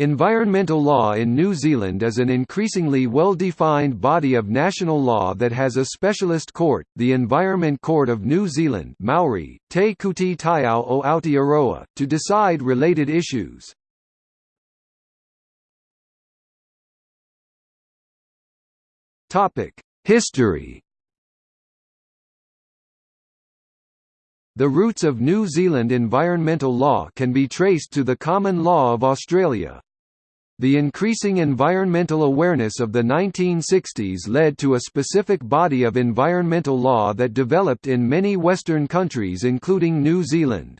Environmental law in New Zealand is an increasingly well-defined body of national law that has a specialist court, the Environment Court of New Zealand Maori, Te Kōti Taiao o Aotearoa, to decide related issues. History The roots of New Zealand environmental law can be traced to the common law of Australia. The increasing environmental awareness of the 1960s led to a specific body of environmental law that developed in many Western countries including New Zealand.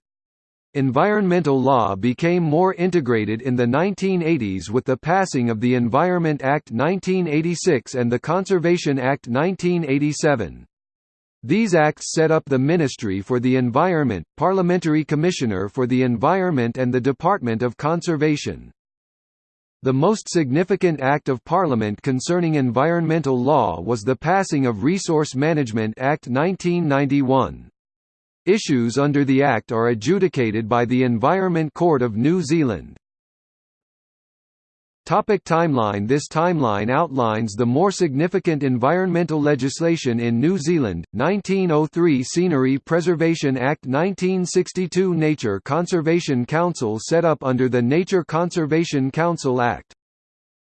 Environmental law became more integrated in the 1980s with the passing of the Environment Act 1986 and the Conservation Act 1987. These acts set up the Ministry for the Environment, Parliamentary Commissioner for the Environment and the Department of Conservation. The most significant act of Parliament concerning environmental law was the passing of Resource Management Act 1991. Issues under the Act are adjudicated by the Environment Court of New Zealand. Topic timeline. This timeline outlines the more significant environmental legislation in New Zealand, 1903 Scenery Preservation Act 1962 Nature Conservation Council set up under the Nature Conservation Council Act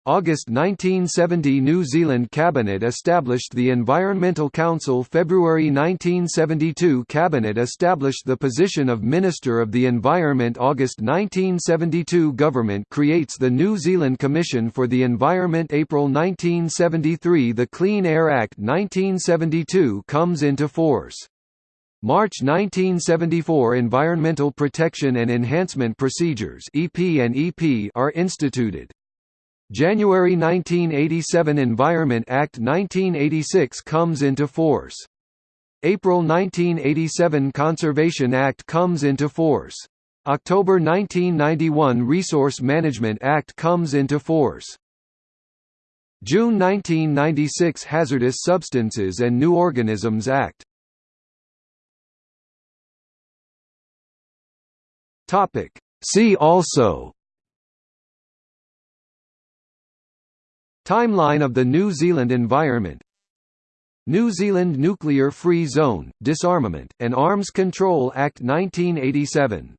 August 1970 New Zealand Cabinet established the Environmental Council. February 1972 Cabinet established the position of Minister of the Environment. August 1972 Government creates the New Zealand Commission for the Environment. April 1973 The Clean Air Act 1972 comes into force. March 1974 Environmental Protection and Enhancement Procedures EP and EP are instituted January 1987 Environment Act 1986 comes into force. April 1987 Conservation Act comes into force. October 1991 Resource Management Act comes into force. June 1996 Hazardous Substances and New Organisms Act. Topic See also Timeline of the New Zealand environment. New Zealand Nuclear Free Zone, Disarmament, and Arms Control Act 1987